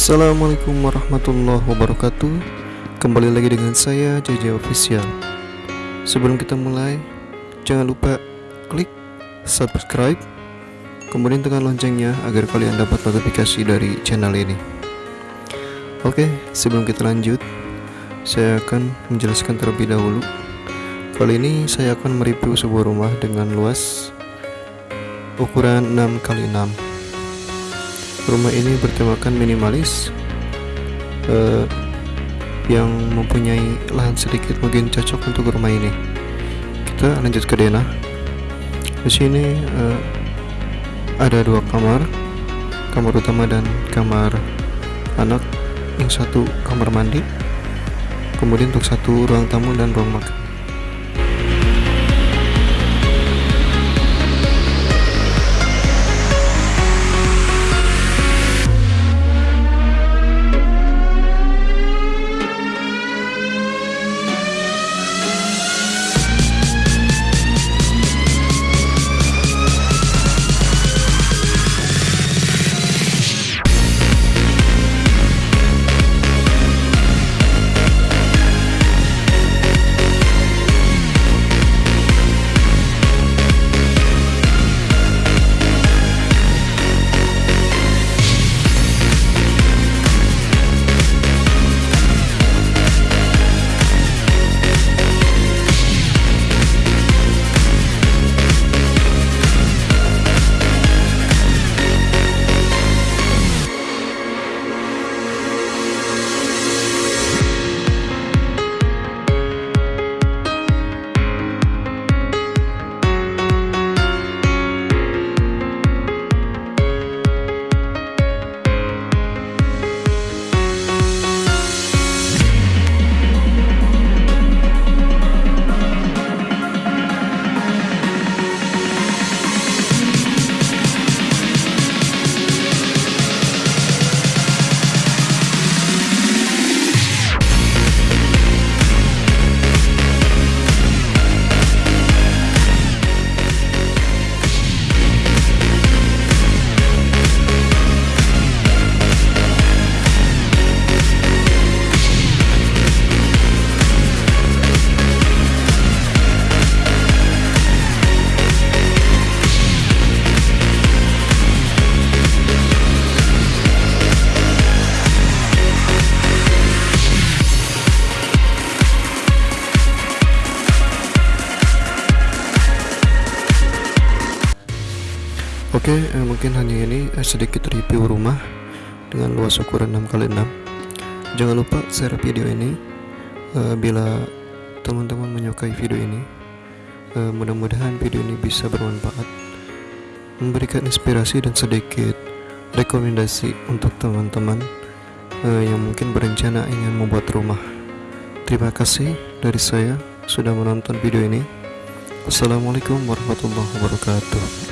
Assalamualaikum warahmatullahi wabarakatuh. Kembali lagi dengan saya JJ Official. Sebelum kita mulai Jangan lupa klik subscribe Kemudian tekan loncengnya agar kalian dapat notifikasi dari channel ini. Oke sebelum kita lanjut Saya akan menjelaskan terlebih dahulu. Kali ini saya akan mereview sebuah rumah dengan luas Ukuran 6x6 rumah ini bertemakan minimalis uh, yang mempunyai lahan sedikit mungkin cocok untuk rumah ini. Kita lanjut ke denah di sini uh, ada dua kamar kamar utama dan kamar anak yang satu kamar mandi kemudian untuk satu ruang tamu dan ruang makan Oke, eh, mungkin hanya ini eh, sedikit review rumah dengan luas ukuran 6x6. Jangan lupa share video ini eh, bila teman-teman menyukai video ini. Eh, Mudah-mudahan video ini bisa bermanfaat, memberikan inspirasi dan sedikit rekomendasi untuk teman-teman eh, yang mungkin berencana ingin membuat rumah. Terima kasih dari saya sudah menonton video ini. Assalamualaikum warahmatullahi wabarakatuh.